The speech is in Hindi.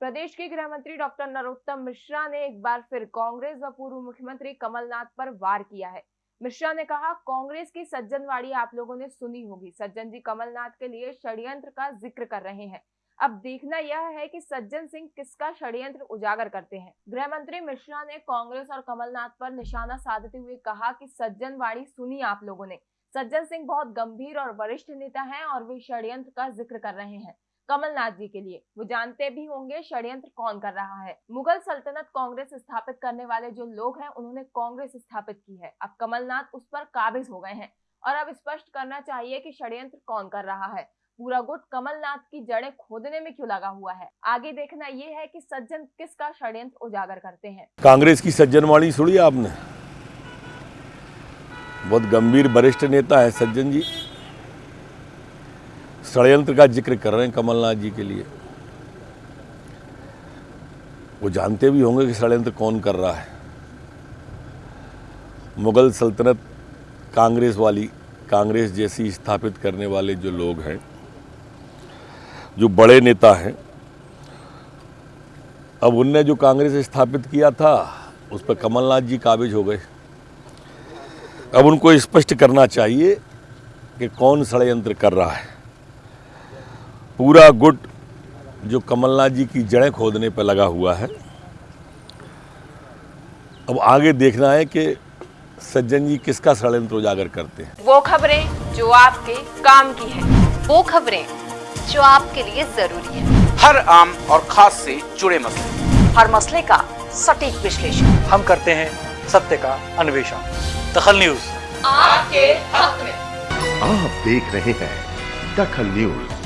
प्रदेश के गृह मंत्री डॉक्टर नरोत्तम मिश्रा ने एक बार फिर कांग्रेस व पूर्व मुख्यमंत्री कमलनाथ पर वार किया है। मिश्रा ने कहा, कांग्रेस की सज्जनवाड़ी आप लोगों ने सुनी होगी। सज्जन जी कमलनाथ के लिए षड्यंत्र का ज़िक्र कर रहे हैं। अब देखना यह है कि सज्जन सिंह किसका षड्यंत्र उजागर करते हैं? गृह मंत्री मिश्रा ने कांग्रेस और कमलनाथ पर निशाना साधते हुए कहा कि सज्जनवाड़ी सुनी आप लोगों ने। सज्जन सिंह बहुत गंभीर और वरिष्ठ नेता हैं और वे षड्यंत्र का ज़िक्र कर रहे हैं। कमलनाथ जी के लिए। वो जानते भी होंगे षड्यंत्र कौन कर रहा है। मुगल सल्तनत कांग्रेस स्थापित करने वाले जो लोग हैं, उन्होंने कांग्रेस स्थापित की है। अब कमलनाथ उस पर काबिज हो गए हैं और अब स्पष्ट करना चाहिए कि षड्यंत्र कौन कर रहा है। पूरा गुट कमलनाथ की जड़ें खोदने में क्यों लगा हुआ है? आगे देखना ये है कि सज्जन किसका षड्यंत्र उजागर करते हैं। कांग्रेस की सज्जन वाणी सुनी आपने? बहुत गंभीर, वरिष्ठ नेता है सज्जन जी। षडयंत्र का ज़िक्र कर रहे हैं कमलनाथ जी के लिए। वो जानते भी होंगे कि षडयंत्र कौन कर रहा है। मुगल सल्तनत कांग्रेस वाली, कांग्रेस जैसी स्थापित करने वाले जो लोग हैं, जो बड़े नेता हैं, अब उनने जो कांग्रेस स्थापित किया था, उस पर कमलनाथ जी काबिज हो गए। अब उनको स्पष्ट करना चाहिए कि कौन षडयंत्र कर रहा है। पूरा गुट जो कमलनाथ जी की जड़ें खोदने पर लगा हुआ है। अब आगे देखना है कि सज्जन जी किसका षडयंत्र उजागर करते हैं। वो खबरें जो आपके काम की है। वो खबरें जो आपके लिए ज़रूरी है। हर आम और खास से जुड़े मसले। हर मसले का सटीक विश्लेषण। हम करते हैं सत्य का अन्वेषण। दखल न्यूज़। आपके हक में। आप देख रहे हैं दखल न्यूज़।